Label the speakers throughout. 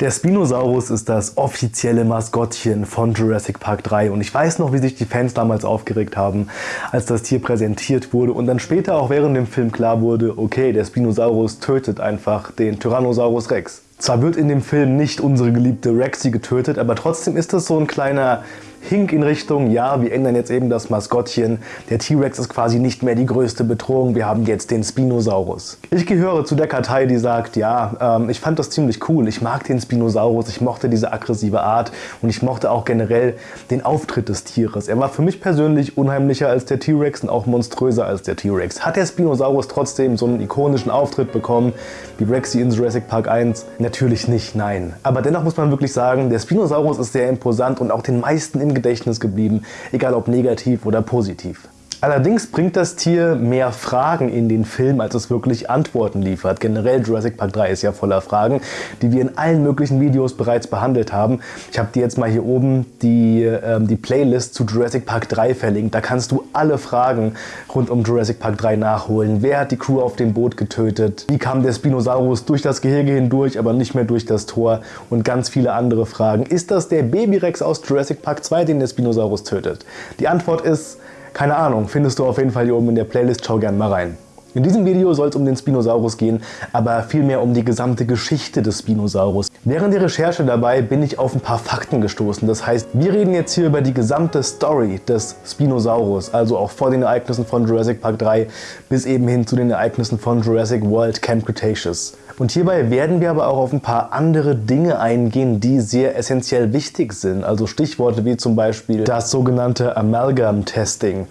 Speaker 1: Der Spinosaurus ist das offizielle Maskottchen von Jurassic Park 3 und ich weiß noch, wie sich die Fans damals aufgeregt haben, als das Tier präsentiert wurde und dann später auch während dem Film klar wurde, okay, der Spinosaurus tötet einfach den Tyrannosaurus Rex. Zwar wird in dem Film nicht unsere geliebte Rexy getötet, aber trotzdem ist das so ein kleiner Hink in Richtung, ja, wir ändern jetzt eben das Maskottchen. Der T-Rex ist quasi nicht mehr die größte Bedrohung, wir haben jetzt den Spinosaurus. Ich gehöre zu der Kartei, die sagt, ja, ähm, ich fand das ziemlich cool, ich mag den Spinosaurus, ich mochte diese aggressive Art und ich mochte auch generell den Auftritt des Tieres. Er war für mich persönlich unheimlicher als der T-Rex und auch monströser als der T-Rex. Hat der Spinosaurus trotzdem so einen ikonischen Auftritt bekommen, wie Rexy in Jurassic Park 1? Natürlich nicht, nein. Aber dennoch muss man wirklich sagen, der Spinosaurus ist sehr imposant und auch den meisten im Gedächtnis geblieben, egal ob negativ oder positiv. Allerdings bringt das Tier mehr Fragen in den Film, als es wirklich Antworten liefert. Generell Jurassic Park 3 ist ja voller Fragen, die wir in allen möglichen Videos bereits behandelt haben. Ich habe dir jetzt mal hier oben die, ähm, die Playlist zu Jurassic Park 3 verlinkt. Da kannst du alle Fragen rund um Jurassic Park 3 nachholen. Wer hat die Crew auf dem Boot getötet? Wie kam der Spinosaurus durch das Gehege hindurch, aber nicht mehr durch das Tor? Und ganz viele andere Fragen. Ist das der Babyrex aus Jurassic Park 2, den der Spinosaurus tötet? Die Antwort ist keine Ahnung, findest du auf jeden Fall hier oben in der Playlist, schau gerne mal rein. In diesem Video soll es um den Spinosaurus gehen, aber vielmehr um die gesamte Geschichte des Spinosaurus. Während der Recherche dabei bin ich auf ein paar Fakten gestoßen. Das heißt, wir reden jetzt hier über die gesamte Story des Spinosaurus, also auch vor den Ereignissen von Jurassic Park 3 bis eben hin zu den Ereignissen von Jurassic World Camp Cretaceous. Und hierbei werden wir aber auch auf ein paar andere Dinge eingehen, die sehr essentiell wichtig sind. Also Stichworte wie zum Beispiel das sogenannte Amalgam Testing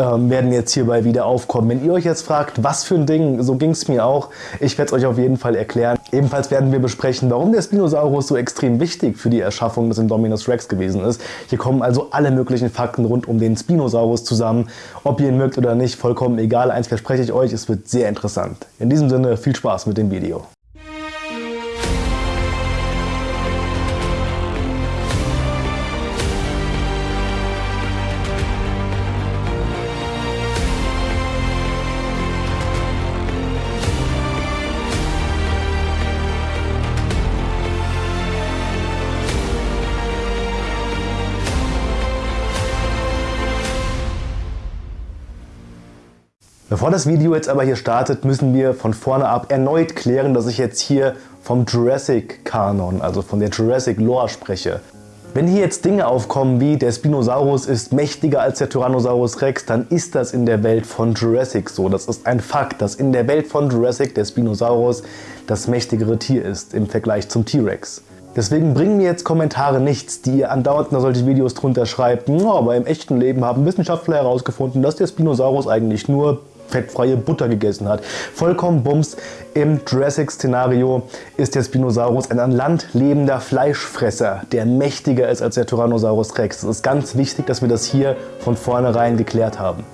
Speaker 1: ähm, werden jetzt hierbei wieder aufkommen. Wenn ihr euch jetzt fragt, was für ein Ding, so ging es mir auch, ich werde es euch auf jeden Fall erklären. Ebenfalls werden wir besprechen, warum der Spinosaurus so extrem wichtig für die Erschaffung des Indominus Rex gewesen ist. Hier kommen also alle möglichen Fakten rund um den Spinosaurus zusammen. Ob ihr ihn mögt oder nicht, vollkommen egal. Eins verspreche ich euch, es wird sehr interessant. In diesem Sinne, viel Spaß mit dem Video. Bevor das Video jetzt aber hier startet, müssen wir von vorne ab erneut klären, dass ich jetzt hier vom Jurassic Kanon, also von der Jurassic Lore spreche. Wenn hier jetzt Dinge aufkommen wie der Spinosaurus ist mächtiger als der Tyrannosaurus Rex, dann ist das in der Welt von Jurassic so. Das ist ein Fakt, dass in der Welt von Jurassic der Spinosaurus das mächtigere Tier ist im Vergleich zum T-Rex. Deswegen bringen mir jetzt Kommentare nichts, die ihr andauernd nach solche Videos drunter schreibt. No, aber im echten Leben haben Wissenschaftler herausgefunden, dass der Spinosaurus eigentlich nur fettfreie Butter gegessen hat. Vollkommen bums. Im Jurassic-Szenario ist der Spinosaurus ein an Land lebender Fleischfresser, der mächtiger ist als der Tyrannosaurus Rex. Es ist ganz wichtig, dass wir das hier von vornherein geklärt haben.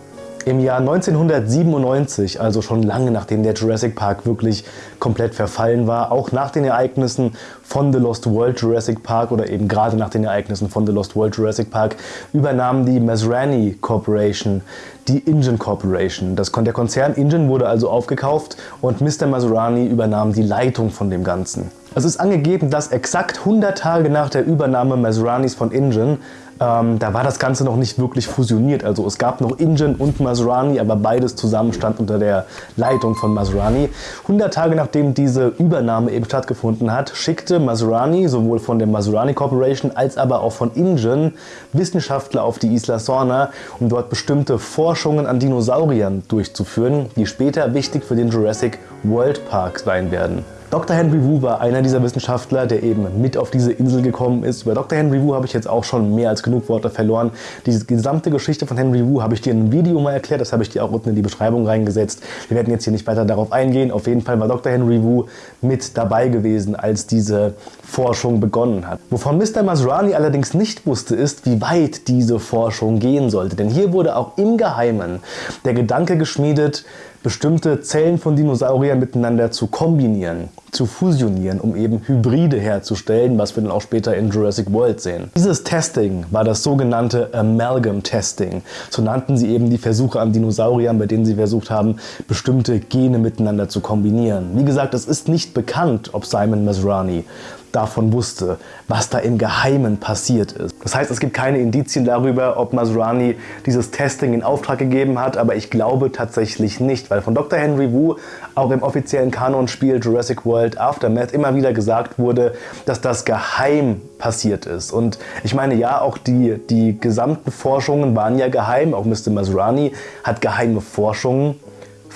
Speaker 1: Im Jahr 1997, also schon lange nachdem der Jurassic Park wirklich komplett verfallen war, auch nach den Ereignissen von The Lost World Jurassic Park oder eben gerade nach den Ereignissen von The Lost World Jurassic Park, übernahm die Masrani Corporation die Ingen Corporation. Das, der Konzern Ingen wurde also aufgekauft und Mr. Maserani übernahm die Leitung von dem Ganzen. Es ist angegeben, dass exakt 100 Tage nach der Übernahme Maseranis von Ingen ähm, da war das Ganze noch nicht wirklich fusioniert. Also es gab noch Ingen und Maserani, aber beides zusammen stand unter der Leitung von Maserani. 100 Tage nachdem diese Übernahme eben stattgefunden hat, schickte Maserani sowohl von der Maserani Corporation als aber auch von Ingen Wissenschaftler auf die Isla Sorna, um dort bestimmte Forschungen an Dinosauriern durchzuführen, die später wichtig für den Jurassic World Park sein werden. Dr. Henry Wu war einer dieser Wissenschaftler, der eben mit auf diese Insel gekommen ist. Über Dr. Henry Wu habe ich jetzt auch schon mehr als genug Worte verloren. Diese gesamte Geschichte von Henry Wu habe ich dir in einem Video mal erklärt, das habe ich dir auch unten in die Beschreibung reingesetzt. Wir werden jetzt hier nicht weiter darauf eingehen. Auf jeden Fall war Dr. Henry Wu mit dabei gewesen, als diese Forschung begonnen hat. Wovon Mr. Masrani allerdings nicht wusste, ist, wie weit diese Forschung gehen sollte. Denn hier wurde auch im Geheimen der Gedanke geschmiedet, bestimmte Zellen von Dinosauriern miteinander zu kombinieren, zu fusionieren, um eben Hybride herzustellen, was wir dann auch später in Jurassic World sehen. Dieses Testing war das sogenannte Amalgam Testing. So nannten sie eben die Versuche an Dinosauriern, bei denen sie versucht haben, bestimmte Gene miteinander zu kombinieren. Wie gesagt, es ist nicht bekannt, ob Simon Masrani davon wusste, was da im Geheimen passiert ist. Das heißt, es gibt keine Indizien darüber, ob Masrani dieses Testing in Auftrag gegeben hat, aber ich glaube tatsächlich nicht, weil von Dr. Henry Wu auch im offiziellen Kanonspiel Jurassic World Aftermath immer wieder gesagt wurde, dass das geheim passiert ist. Und ich meine, ja, auch die, die gesamten Forschungen waren ja geheim, auch Mr. Masrani hat geheime Forschungen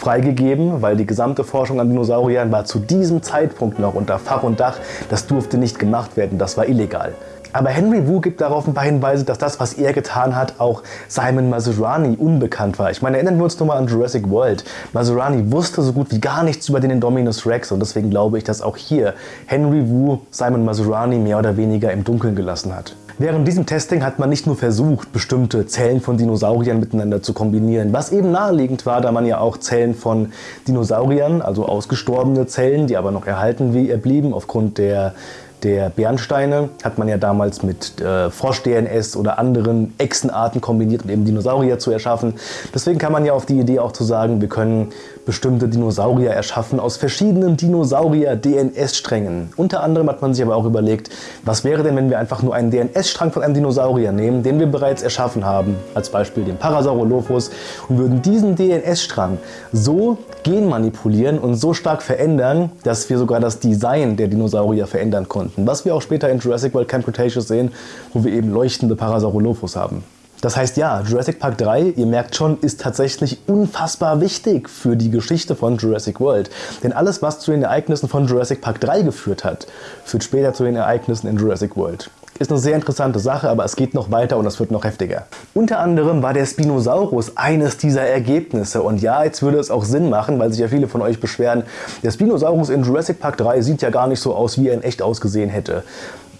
Speaker 1: freigegeben, weil die gesamte Forschung an Dinosauriern war zu diesem Zeitpunkt noch unter Fach und Dach. Das durfte nicht gemacht werden, das war illegal. Aber Henry Wu gibt darauf ein paar Hinweise, dass das, was er getan hat, auch Simon Maserani unbekannt war. Ich meine, erinnern wir uns nochmal an Jurassic World. Maserani wusste so gut wie gar nichts über den Indominus Rex und deswegen glaube ich, dass auch hier Henry Wu Simon Maserani mehr oder weniger im Dunkeln gelassen hat. Während diesem Testing hat man nicht nur versucht, bestimmte Zellen von Dinosauriern miteinander zu kombinieren, was eben naheliegend war, da man ja auch Zellen von Dinosauriern, also ausgestorbene Zellen, die aber noch erhalten wie blieben aufgrund der der Bernsteine hat man ja damals mit äh, Frosch-DNS oder anderen Echsenarten kombiniert, um eben Dinosaurier zu erschaffen. Deswegen kann man ja auf die Idee auch zu sagen, wir können bestimmte Dinosaurier erschaffen aus verschiedenen Dinosaurier-DNS-Strängen. Unter anderem hat man sich aber auch überlegt, was wäre denn, wenn wir einfach nur einen DNS-Strang von einem Dinosaurier nehmen, den wir bereits erschaffen haben, als Beispiel den Parasaurolophus, und würden diesen DNS-Strang so genmanipulieren und so stark verändern, dass wir sogar das Design der Dinosaurier verändern konnten. Was wir auch später in Jurassic World Camp Cretaceous sehen, wo wir eben leuchtende Parasaurolophus haben. Das heißt ja, Jurassic Park 3, ihr merkt schon, ist tatsächlich unfassbar wichtig für die Geschichte von Jurassic World. Denn alles, was zu den Ereignissen von Jurassic Park 3 geführt hat, führt später zu den Ereignissen in Jurassic World. Ist eine sehr interessante Sache, aber es geht noch weiter und es wird noch heftiger. Unter anderem war der Spinosaurus eines dieser Ergebnisse. Und ja, jetzt würde es auch Sinn machen, weil sich ja viele von euch beschweren, der Spinosaurus in Jurassic Park 3 sieht ja gar nicht so aus, wie er in echt ausgesehen hätte.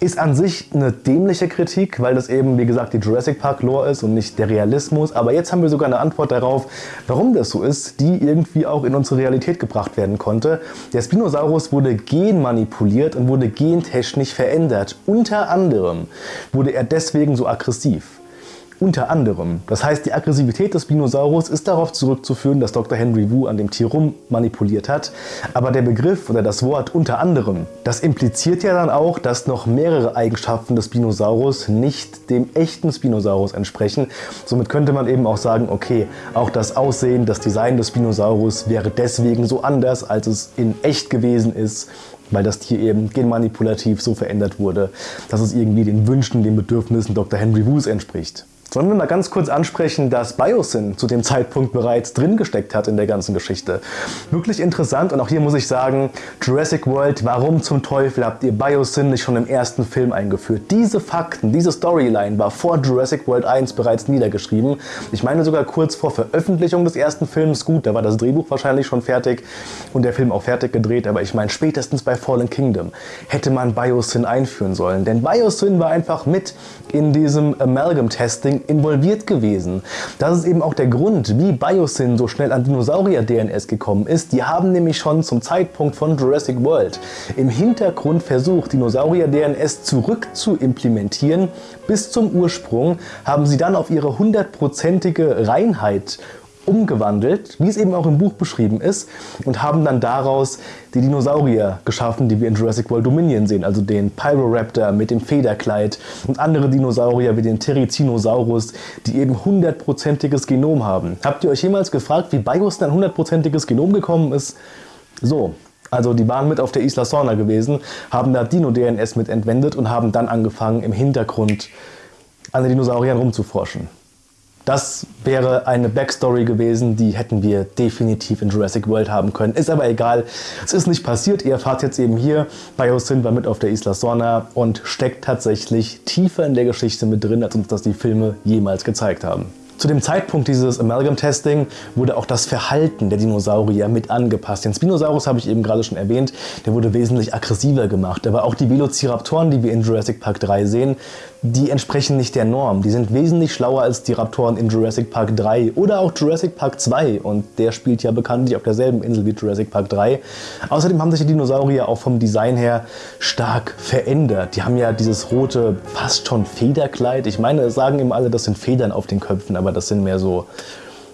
Speaker 1: Ist an sich eine dämliche Kritik, weil das eben, wie gesagt, die Jurassic Park Lore ist und nicht der Realismus. Aber jetzt haben wir sogar eine Antwort darauf, warum das so ist, die irgendwie auch in unsere Realität gebracht werden konnte. Der Spinosaurus wurde genmanipuliert und wurde gentechnisch verändert. Unter anderem wurde er deswegen so aggressiv. Unter anderem. Das heißt, die Aggressivität des Spinosaurus ist darauf zurückzuführen, dass Dr. Henry Wu an dem Tier rum manipuliert hat. Aber der Begriff oder das Wort unter anderem, das impliziert ja dann auch, dass noch mehrere Eigenschaften des Spinosaurus nicht dem echten Spinosaurus entsprechen. Somit könnte man eben auch sagen, okay, auch das Aussehen, das Design des Spinosaurus wäre deswegen so anders, als es in echt gewesen ist weil das Tier eben genmanipulativ so verändert wurde, dass es irgendwie den Wünschen, den Bedürfnissen Dr. Henry Wus entspricht. Sollen wir mal ganz kurz ansprechen, dass Biosyn zu dem Zeitpunkt bereits drin gesteckt hat in der ganzen Geschichte. Wirklich interessant und auch hier muss ich sagen, Jurassic World, warum zum Teufel habt ihr Biosyn nicht schon im ersten Film eingeführt? Diese Fakten, diese Storyline war vor Jurassic World 1 bereits niedergeschrieben. Ich meine sogar kurz vor Veröffentlichung des ersten Films, gut, da war das Drehbuch wahrscheinlich schon fertig und der Film auch fertig gedreht, aber ich meine spätestens bei Fallen Kingdom hätte man Biosyn einführen sollen. Denn Biosyn war einfach mit in diesem Amalgam-Testing involviert gewesen. Das ist eben auch der Grund, wie Biosyn so schnell an Dinosaurier-DNS gekommen ist. Die haben nämlich schon zum Zeitpunkt von Jurassic World im Hintergrund versucht, Dinosaurier-DNS zurück zu implementieren bis zum Ursprung, haben sie dann auf ihre hundertprozentige Reinheit umgewandelt, wie es eben auch im Buch beschrieben ist, und haben dann daraus die Dinosaurier geschaffen, die wir in Jurassic World Dominion sehen, also den Pyroraptor mit dem Federkleid und andere Dinosaurier wie den Therizinosaurus, die eben hundertprozentiges Genom haben. Habt ihr euch jemals gefragt, wie Bios ein hundertprozentiges Genom gekommen ist? So, also die waren mit auf der Isla Sorna gewesen, haben da Dino-DNS mit entwendet und haben dann angefangen im Hintergrund an den Dinosauriern rumzuforschen. Das wäre eine Backstory gewesen, die hätten wir definitiv in Jurassic World haben können. Ist aber egal, es ist nicht passiert. Ihr erfahrt jetzt eben hier, Biosyn war mit auf der Isla Sorna und steckt tatsächlich tiefer in der Geschichte mit drin, als uns das die Filme jemals gezeigt haben. Zu dem Zeitpunkt dieses Amalgam-Testing wurde auch das Verhalten der Dinosaurier mit angepasst. Den Spinosaurus habe ich eben gerade schon erwähnt, der wurde wesentlich aggressiver gemacht. Aber auch die Velociraptoren, die wir in Jurassic Park 3 sehen, die entsprechen nicht der Norm. Die sind wesentlich schlauer als die Raptoren in Jurassic Park 3 oder auch Jurassic Park 2 und der spielt ja bekanntlich auf derselben Insel wie Jurassic Park 3. Außerdem haben sich die Dinosaurier auch vom Design her stark verändert. Die haben ja dieses rote, fast schon Federkleid. Ich meine, sagen eben alle, das sind Federn auf den Köpfen, aber das sind mehr so,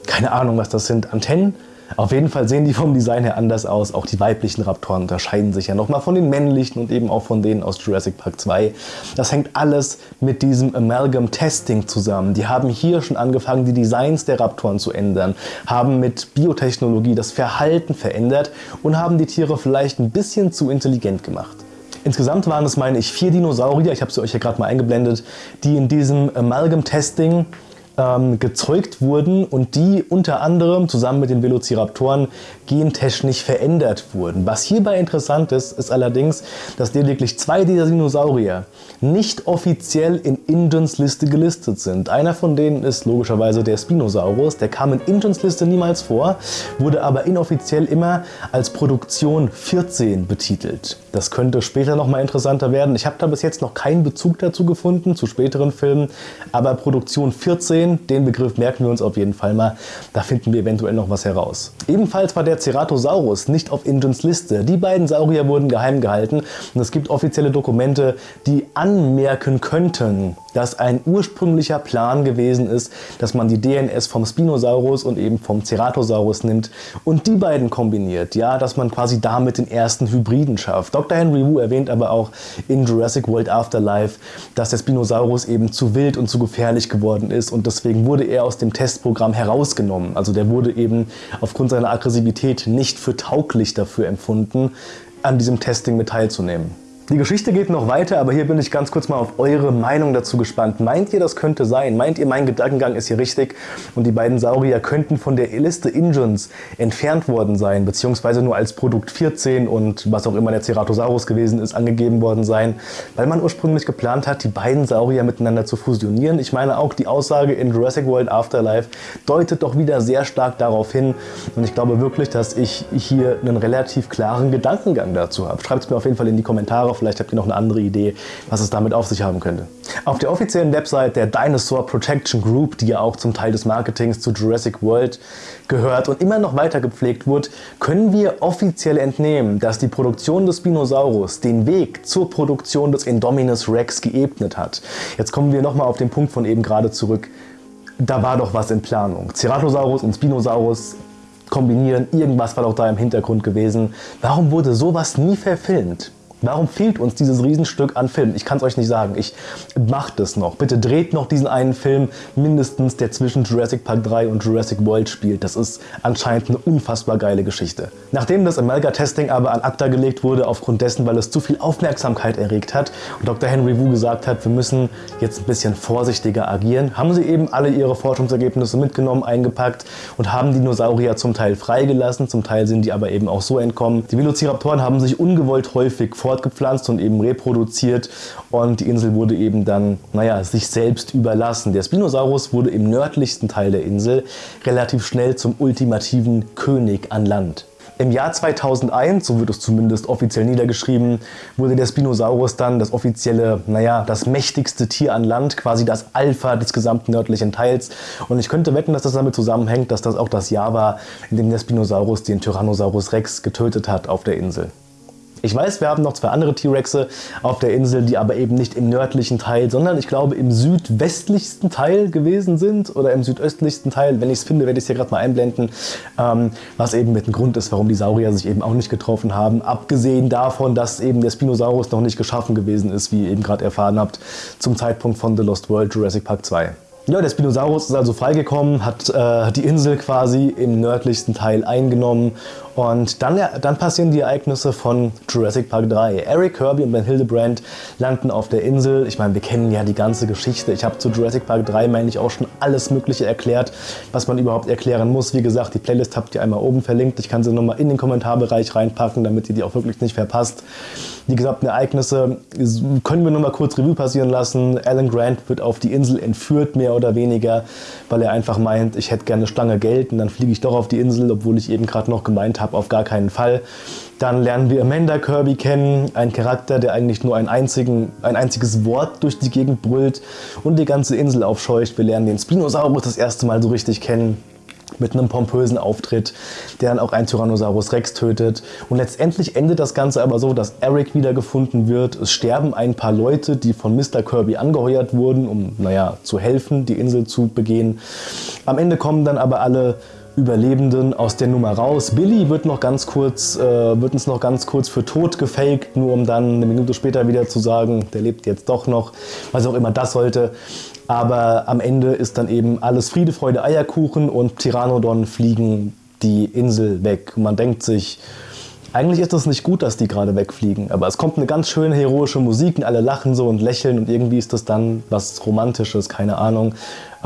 Speaker 1: keine Ahnung was das sind, Antennen? Auf jeden Fall sehen die vom Design her anders aus. Auch die weiblichen Raptoren unterscheiden sich ja nochmal von den männlichen und eben auch von denen aus Jurassic Park 2. Das hängt alles mit diesem Amalgam Testing zusammen. Die haben hier schon angefangen, die Designs der Raptoren zu ändern, haben mit Biotechnologie das Verhalten verändert und haben die Tiere vielleicht ein bisschen zu intelligent gemacht. Insgesamt waren es, meine ich, vier Dinosaurier, ich habe sie euch hier gerade mal eingeblendet, die in diesem Amalgam Testing ähm, gezeugt wurden und die unter anderem zusammen mit den Velociraptoren gentechnisch verändert wurden. Was hierbei interessant ist, ist allerdings, dass lediglich zwei dieser Dinosaurier nicht offiziell in Ingens Liste gelistet sind. Einer von denen ist logischerweise der Spinosaurus, der kam in Ingens Liste niemals vor, wurde aber inoffiziell immer als Produktion 14 betitelt. Das könnte später nochmal interessanter werden. Ich habe da bis jetzt noch keinen Bezug dazu gefunden, zu späteren Filmen, aber Produktion 14, den Begriff merken wir uns auf jeden Fall mal, da finden wir eventuell noch was heraus. Ebenfalls war der Ceratosaurus nicht auf Ingens Liste. Die beiden Saurier wurden geheim gehalten und es gibt offizielle Dokumente, die anmerken könnten, dass ein ursprünglicher Plan gewesen ist, dass man die DNS vom Spinosaurus und eben vom Ceratosaurus nimmt und die beiden kombiniert. Ja, dass man quasi damit den ersten Hybriden schafft. Dr. Henry Wu erwähnt aber auch in Jurassic World Afterlife, dass der Spinosaurus eben zu wild und zu gefährlich geworden ist und deswegen wurde er aus dem Testprogramm herausgenommen. Also der wurde eben aufgrund seiner Aggressivität nicht für tauglich dafür empfunden, an diesem Testing mit teilzunehmen. Die Geschichte geht noch weiter, aber hier bin ich ganz kurz mal auf eure Meinung dazu gespannt. Meint ihr, das könnte sein? Meint ihr, mein Gedankengang ist hier richtig und die beiden Saurier könnten von der Liste Ingens entfernt worden sein, beziehungsweise nur als Produkt 14 und was auch immer der Ceratosaurus gewesen ist, angegeben worden sein, weil man ursprünglich geplant hat, die beiden Saurier miteinander zu fusionieren. Ich meine auch die Aussage in Jurassic World Afterlife deutet doch wieder sehr stark darauf hin und ich glaube wirklich, dass ich hier einen relativ klaren Gedankengang dazu habe. Schreibt es mir auf jeden Fall in die Kommentare Vielleicht habt ihr noch eine andere Idee, was es damit auf sich haben könnte. Auf der offiziellen Website der Dinosaur Protection Group, die ja auch zum Teil des Marketings zu Jurassic World gehört und immer noch weiter gepflegt wird, können wir offiziell entnehmen, dass die Produktion des Spinosaurus den Weg zur Produktion des Indominus Rex geebnet hat. Jetzt kommen wir nochmal auf den Punkt von eben gerade zurück. Da war doch was in Planung. Ceratosaurus und Spinosaurus kombinieren, irgendwas war doch da im Hintergrund gewesen. Warum wurde sowas nie verfilmt? Warum fehlt uns dieses Riesenstück an Film? Ich kann es euch nicht sagen. Ich mache das noch. Bitte dreht noch diesen einen Film mindestens, der zwischen Jurassic Park 3 und Jurassic World spielt. Das ist anscheinend eine unfassbar geile Geschichte. Nachdem das Amalga-Testing aber an ACTA gelegt wurde, aufgrund dessen, weil es zu viel Aufmerksamkeit erregt hat und Dr. Henry Wu gesagt hat, wir müssen jetzt ein bisschen vorsichtiger agieren, haben sie eben alle ihre Forschungsergebnisse mitgenommen, eingepackt und haben Dinosaurier zum Teil freigelassen, zum Teil sind die aber eben auch so entkommen. Die Velociraptoren haben sich ungewollt häufig fortgepflanzt und eben reproduziert und die Insel wurde eben dann, naja, sich selbst überlassen. Der Spinosaurus wurde im nördlichsten Teil der Insel relativ schnell zum ultimativen König an Land. Im Jahr 2001, so wird es zumindest offiziell niedergeschrieben, wurde der Spinosaurus dann das offizielle, naja, das mächtigste Tier an Land, quasi das Alpha des gesamten nördlichen Teils. Und ich könnte wetten, dass das damit zusammenhängt, dass das auch das Jahr war, in dem der Spinosaurus den Tyrannosaurus Rex getötet hat auf der Insel. Ich weiß, wir haben noch zwei andere T-Rexe auf der Insel, die aber eben nicht im nördlichen Teil, sondern ich glaube im südwestlichsten Teil gewesen sind oder im südöstlichsten Teil. Wenn ich es finde, werde ich es hier gerade mal einblenden, ähm, was eben mit dem Grund ist, warum die Saurier sich eben auch nicht getroffen haben. Abgesehen davon, dass eben der Spinosaurus noch nicht geschaffen gewesen ist, wie ihr eben gerade erfahren habt, zum Zeitpunkt von The Lost World Jurassic Park 2. Ja, der Spinosaurus ist also freigekommen, hat äh, die Insel quasi im nördlichsten Teil eingenommen und dann, dann passieren die Ereignisse von Jurassic Park 3. Eric Kirby und Ben Hildebrand landen auf der Insel. Ich meine, wir kennen ja die ganze Geschichte. Ich habe zu Jurassic Park 3, meine ich, auch schon alles Mögliche erklärt, was man überhaupt erklären muss. Wie gesagt, die Playlist habt ihr einmal oben verlinkt. Ich kann sie nochmal in den Kommentarbereich reinpacken, damit ihr die auch wirklich nicht verpasst. Die gesamten Ereignisse können wir nur mal kurz Revue passieren lassen. Alan Grant wird auf die Insel entführt, mehr oder weniger, weil er einfach meint, ich hätte gerne eine Stange Geld und dann fliege ich doch auf die Insel, obwohl ich eben gerade noch gemeint habe, auf gar keinen Fall. Dann lernen wir Amanda Kirby kennen, ein Charakter, der eigentlich nur ein, einzigen, ein einziges Wort durch die Gegend brüllt und die ganze Insel aufscheucht. Wir lernen den Spinosaurus das erste Mal so richtig kennen mit einem pompösen Auftritt, der dann auch einen Tyrannosaurus Rex tötet. Und letztendlich endet das Ganze aber so, dass Eric wiedergefunden wird. Es sterben ein paar Leute, die von Mr. Kirby angeheuert wurden, um naja, zu helfen, die Insel zu begehen. Am Ende kommen dann aber alle Überlebenden aus der Nummer raus. Billy wird noch ganz kurz, äh, wird uns noch ganz kurz für tot gefaked, nur um dann eine Minute später wieder zu sagen, der lebt jetzt doch noch, was auch immer das sollte. Aber am Ende ist dann eben alles Friede, Freude, Eierkuchen und Pteranodon fliegen die Insel weg. Man denkt sich, eigentlich ist es nicht gut, dass die gerade wegfliegen, aber es kommt eine ganz schöne heroische Musik und alle lachen so und lächeln und irgendwie ist das dann was Romantisches, keine Ahnung.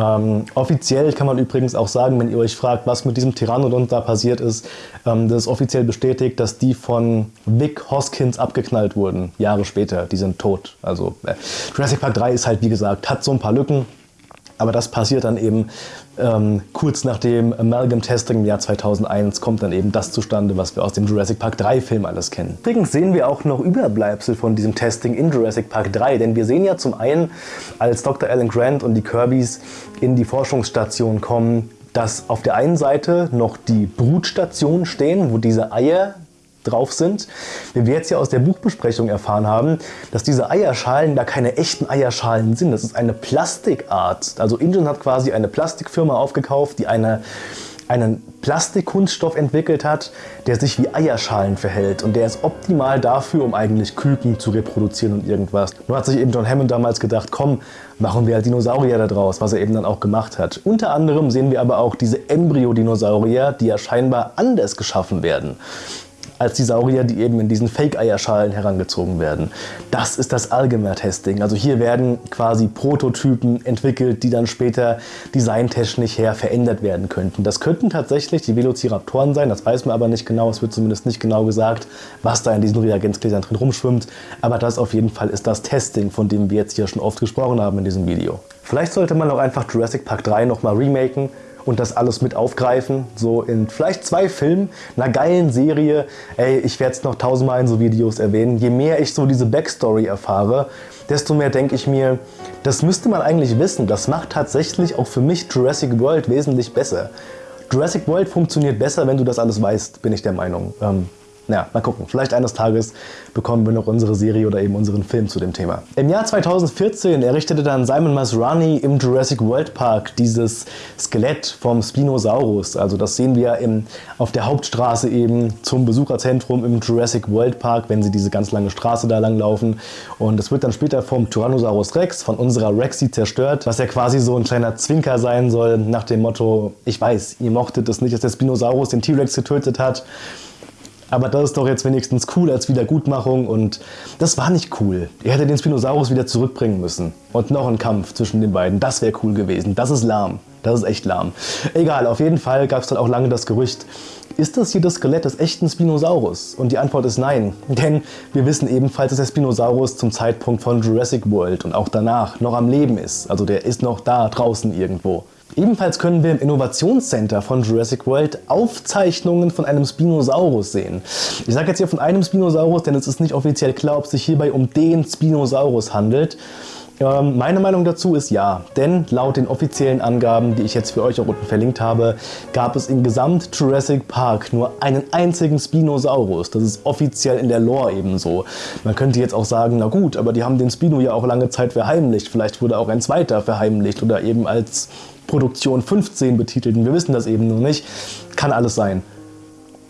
Speaker 1: Ähm, offiziell kann man übrigens auch sagen, wenn ihr euch fragt, was mit diesem Tyrannodon da passiert ist, ähm, das ist offiziell bestätigt, dass die von Vic Hoskins abgeknallt wurden, Jahre später. Die sind tot. Also äh, Jurassic Park 3 ist halt, wie gesagt, hat so ein paar Lücken, aber das passiert dann eben ähm, kurz nach dem Amalgam Testing im Jahr 2001 kommt dann eben das zustande, was wir aus dem Jurassic Park 3 Film alles kennen. Übrigens sehen wir auch noch Überbleibsel von diesem Testing in Jurassic Park 3, denn wir sehen ja zum einen, als Dr. Alan Grant und die Kirbys in die Forschungsstation kommen, dass auf der einen Seite noch die Brutstationen stehen, wo diese Eier drauf sind. Wie wir jetzt ja aus der Buchbesprechung erfahren haben, dass diese Eierschalen da keine echten Eierschalen sind. Das ist eine Plastikart. Also Ingen hat quasi eine Plastikfirma aufgekauft, die eine einen Plastikkunststoff entwickelt hat, der sich wie Eierschalen verhält und der ist optimal dafür, um eigentlich Küken zu reproduzieren und irgendwas. Nur hat sich eben John Hammond damals gedacht, komm, machen wir halt Dinosaurier da draus, was er eben dann auch gemacht hat. Unter anderem sehen wir aber auch diese Embryo-Dinosaurier, die ja scheinbar anders geschaffen werden als die Saurier, die eben in diesen Fake-Eierschalen herangezogen werden. Das ist das Algemer-Testing. Also hier werden quasi Prototypen entwickelt, die dann später designtechnisch her verändert werden könnten. Das könnten tatsächlich die Velociraptoren sein, das weiß man aber nicht genau. Es wird zumindest nicht genau gesagt, was da in diesen Reagenzgläsern drin rumschwimmt. Aber das auf jeden Fall ist das Testing, von dem wir jetzt hier schon oft gesprochen haben in diesem Video. Vielleicht sollte man auch einfach Jurassic Park 3 nochmal remaken und das alles mit aufgreifen. So in vielleicht zwei Filmen, einer geilen Serie. Ey, ich werde es noch tausendmal in so Videos erwähnen. Je mehr ich so diese Backstory erfahre, desto mehr denke ich mir, das müsste man eigentlich wissen. Das macht tatsächlich auch für mich Jurassic World wesentlich besser. Jurassic World funktioniert besser, wenn du das alles weißt, bin ich der Meinung. Ähm, naja, mal gucken. Vielleicht eines Tages bekommen wir noch unsere Serie oder eben unseren Film zu dem Thema. Im Jahr 2014 errichtete dann Simon Masrani im Jurassic World Park dieses Skelett vom Spinosaurus. Also das sehen wir im, auf der Hauptstraße eben zum Besucherzentrum im Jurassic World Park, wenn sie diese ganz lange Straße da lang laufen. Und es wird dann später vom Tyrannosaurus Rex, von unserer Rexy zerstört, was ja quasi so ein kleiner Zwinker sein soll nach dem Motto, ich weiß, ihr mochtet es nicht, dass der Spinosaurus den T-Rex getötet hat. Aber das ist doch jetzt wenigstens cool als Wiedergutmachung und das war nicht cool. Er hätte den Spinosaurus wieder zurückbringen müssen. Und noch ein Kampf zwischen den beiden, das wäre cool gewesen. Das ist lahm. Das ist echt lahm. Egal, auf jeden Fall gab es dann auch lange das Gerücht, ist das hier das Skelett des echten Spinosaurus? Und die Antwort ist nein, denn wir wissen ebenfalls, dass der Spinosaurus zum Zeitpunkt von Jurassic World und auch danach noch am Leben ist. Also der ist noch da draußen irgendwo. Ebenfalls können wir im Innovationscenter von Jurassic World Aufzeichnungen von einem Spinosaurus sehen. Ich sage jetzt hier von einem Spinosaurus, denn es ist nicht offiziell klar, ob es sich hierbei um den Spinosaurus handelt. Ähm, meine Meinung dazu ist ja, denn laut den offiziellen Angaben, die ich jetzt für euch auch unten verlinkt habe, gab es im Gesamt Jurassic Park nur einen einzigen Spinosaurus. Das ist offiziell in der Lore ebenso. Man könnte jetzt auch sagen, na gut, aber die haben den Spino ja auch lange Zeit verheimlicht. Vielleicht wurde auch ein zweiter verheimlicht oder eben als Produktion 15 betitelten. Wir wissen das eben noch nicht. Kann alles sein.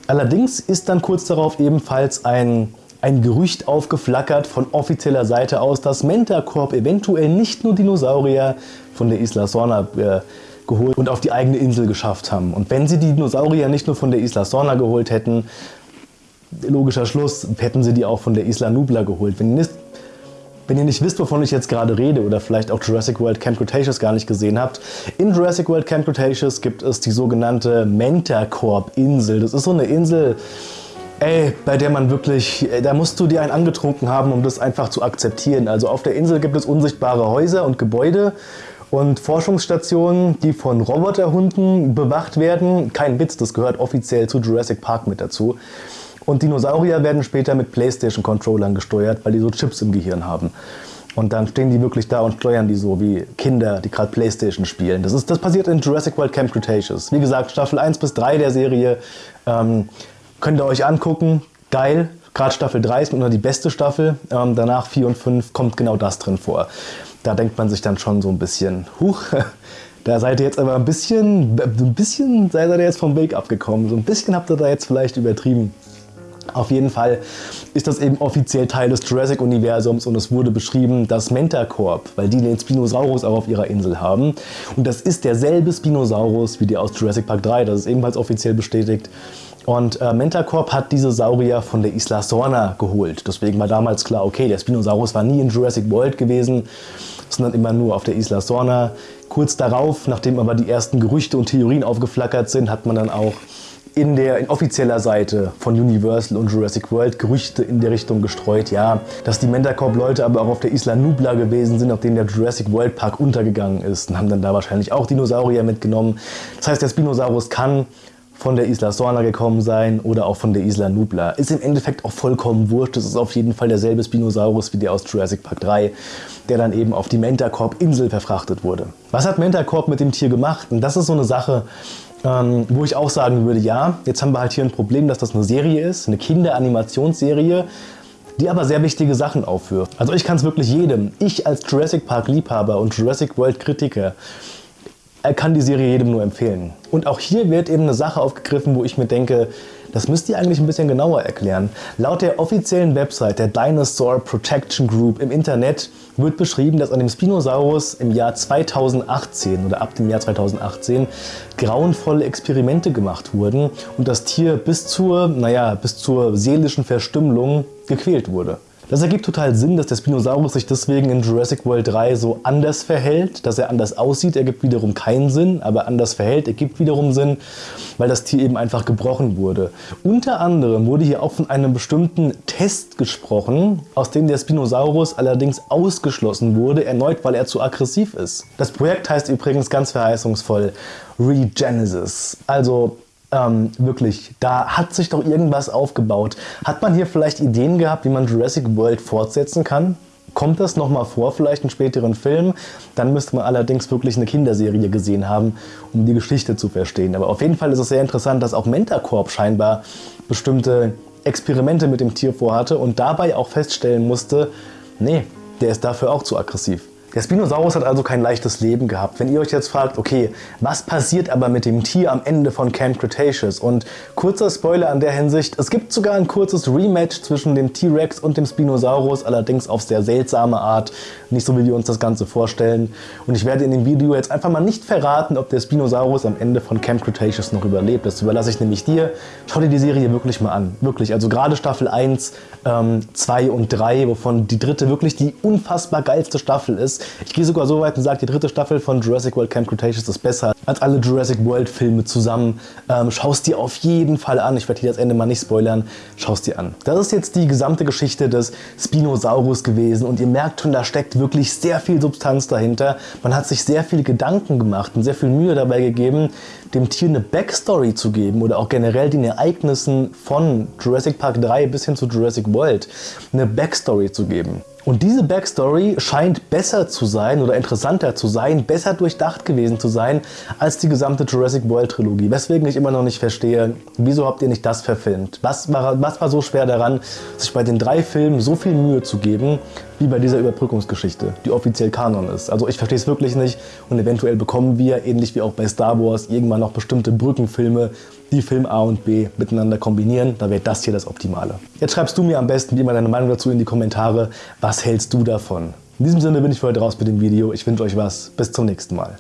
Speaker 1: Allerdings ist dann kurz darauf ebenfalls ein, ein Gerücht aufgeflackert von offizieller Seite aus, dass Mentacorp eventuell nicht nur Dinosaurier von der Isla Sorna äh, geholt und auf die eigene Insel geschafft haben. Und wenn sie die Dinosaurier nicht nur von der Isla Sorna geholt hätten, logischer Schluss, hätten sie die auch von der Isla Nubla geholt. Wenn nicht, wenn ihr nicht wisst, wovon ich jetzt gerade rede oder vielleicht auch Jurassic World Camp Cretaceous gar nicht gesehen habt, in Jurassic World Camp Cretaceous gibt es die sogenannte Mentacorp-Insel. Das ist so eine Insel, ey, bei der man wirklich, da musst du dir einen angetrunken haben, um das einfach zu akzeptieren. Also auf der Insel gibt es unsichtbare Häuser und Gebäude und Forschungsstationen, die von Roboterhunden bewacht werden. Kein Witz, das gehört offiziell zu Jurassic Park mit dazu. Und Dinosaurier werden später mit Playstation-Controllern gesteuert, weil die so Chips im Gehirn haben. Und dann stehen die wirklich da und steuern die so wie Kinder, die gerade Playstation spielen. Das, ist, das passiert in Jurassic World Camp Cretaceous. Wie gesagt, Staffel 1 bis 3 der Serie ähm, könnt ihr euch angucken. Geil. Gerade Staffel 3 ist nur die beste Staffel. Ähm, danach 4 und 5 kommt genau das drin vor. Da denkt man sich dann schon so ein bisschen, huch, da seid ihr jetzt aber ein bisschen, ein bisschen seid ihr jetzt vom Weg abgekommen. So ein bisschen habt ihr da jetzt vielleicht übertrieben. Auf jeden Fall ist das eben offiziell Teil des Jurassic-Universums und es wurde beschrieben, dass Mentacorp, weil die den Spinosaurus auch auf ihrer Insel haben. Und das ist derselbe Spinosaurus wie der aus Jurassic Park 3, das ist ebenfalls offiziell bestätigt. Und äh, Mentacorp hat diese Saurier von der Isla Sorna geholt. Deswegen war damals klar, okay, der Spinosaurus war nie in Jurassic World gewesen, sondern immer nur auf der Isla Sorna. Kurz darauf, nachdem aber die ersten Gerüchte und Theorien aufgeflackert sind, hat man dann auch in der in offizieller Seite von Universal und Jurassic World Gerüchte in der Richtung gestreut, ja, dass die Mentacorp-Leute aber auch auf der Isla Nubla gewesen sind, auf denen der Jurassic World Park untergegangen ist und haben dann da wahrscheinlich auch Dinosaurier mitgenommen. Das heißt, der Spinosaurus kann von der Isla Sorna gekommen sein oder auch von der Isla Nubla. Ist im Endeffekt auch vollkommen wurscht. Das ist auf jeden Fall derselbe Spinosaurus wie der aus Jurassic Park 3, der dann eben auf die Mentacorp-Insel verfrachtet wurde. Was hat Mentacorp mit dem Tier gemacht? Und das ist so eine Sache, ähm, wo ich auch sagen würde, ja, jetzt haben wir halt hier ein Problem, dass das eine Serie ist, eine Kinderanimationsserie, die aber sehr wichtige Sachen aufführt. Also ich kann es wirklich jedem, ich als Jurassic Park Liebhaber und Jurassic World Kritiker, er kann die Serie jedem nur empfehlen. Und auch hier wird eben eine Sache aufgegriffen, wo ich mir denke, das müsst ihr eigentlich ein bisschen genauer erklären. Laut der offiziellen Website der Dinosaur Protection Group im Internet wird beschrieben, dass an dem Spinosaurus im Jahr 2018 oder ab dem Jahr 2018 grauenvolle Experimente gemacht wurden und das Tier bis zur, naja, bis zur seelischen Verstümmelung gequält wurde. Das ergibt total Sinn, dass der Spinosaurus sich deswegen in Jurassic World 3 so anders verhält, dass er anders aussieht, ergibt wiederum keinen Sinn, aber anders verhält, ergibt wiederum Sinn, weil das Tier eben einfach gebrochen wurde. Unter anderem wurde hier auch von einem bestimmten Test gesprochen, aus dem der Spinosaurus allerdings ausgeschlossen wurde, erneut, weil er zu aggressiv ist. Das Projekt heißt übrigens ganz verheißungsvoll Regenesis, also ähm, wirklich, da hat sich doch irgendwas aufgebaut. Hat man hier vielleicht Ideen gehabt, wie man Jurassic World fortsetzen kann? Kommt das nochmal vor, vielleicht in späteren Filmen? Dann müsste man allerdings wirklich eine Kinderserie gesehen haben, um die Geschichte zu verstehen. Aber auf jeden Fall ist es sehr interessant, dass auch Mentacorp scheinbar bestimmte Experimente mit dem Tier vorhatte und dabei auch feststellen musste, nee, der ist dafür auch zu aggressiv. Der Spinosaurus hat also kein leichtes Leben gehabt. Wenn ihr euch jetzt fragt, okay, was passiert aber mit dem Tier am Ende von Camp Cretaceous? Und kurzer Spoiler an der Hinsicht, es gibt sogar ein kurzes Rematch zwischen dem T-Rex und dem Spinosaurus, allerdings auf sehr seltsame Art, nicht so wie wir uns das Ganze vorstellen. Und ich werde in dem Video jetzt einfach mal nicht verraten, ob der Spinosaurus am Ende von Camp Cretaceous noch überlebt. Das überlasse ich nämlich dir. Schau dir die Serie wirklich mal an. Wirklich, also gerade Staffel 1, ähm, 2 und 3, wovon die dritte wirklich die unfassbar geilste Staffel ist. Ich gehe sogar so weit und sage, die dritte Staffel von Jurassic World Camp Cretaceous ist besser als alle Jurassic World Filme zusammen. Ähm, Schau es dir auf jeden Fall an. Ich werde hier das Ende mal nicht spoilern. Schau es dir an. Das ist jetzt die gesamte Geschichte des Spinosaurus gewesen und ihr merkt schon, da steckt wirklich sehr viel Substanz dahinter. Man hat sich sehr viele Gedanken gemacht und sehr viel Mühe dabei gegeben, dem Tier eine Backstory zu geben oder auch generell den Ereignissen von Jurassic Park 3 bis hin zu Jurassic World eine Backstory zu geben. Und diese Backstory scheint besser zu sein oder interessanter zu sein, besser durchdacht gewesen zu sein als die gesamte Jurassic World Trilogie. Weswegen ich immer noch nicht verstehe, wieso habt ihr nicht das verfilmt? Was war, was war so schwer daran, sich bei den drei Filmen so viel Mühe zu geben, wie bei dieser Überbrückungsgeschichte, die offiziell Kanon ist. Also ich verstehe es wirklich nicht und eventuell bekommen wir, ähnlich wie auch bei Star Wars, irgendwann noch bestimmte Brückenfilme, die Film A und B miteinander kombinieren. Da wäre das hier das Optimale. Jetzt schreibst du mir am besten wie immer deine Meinung dazu in die Kommentare. Was hältst du davon? In diesem Sinne bin ich für heute raus mit dem Video. Ich wünsche euch was. Bis zum nächsten Mal.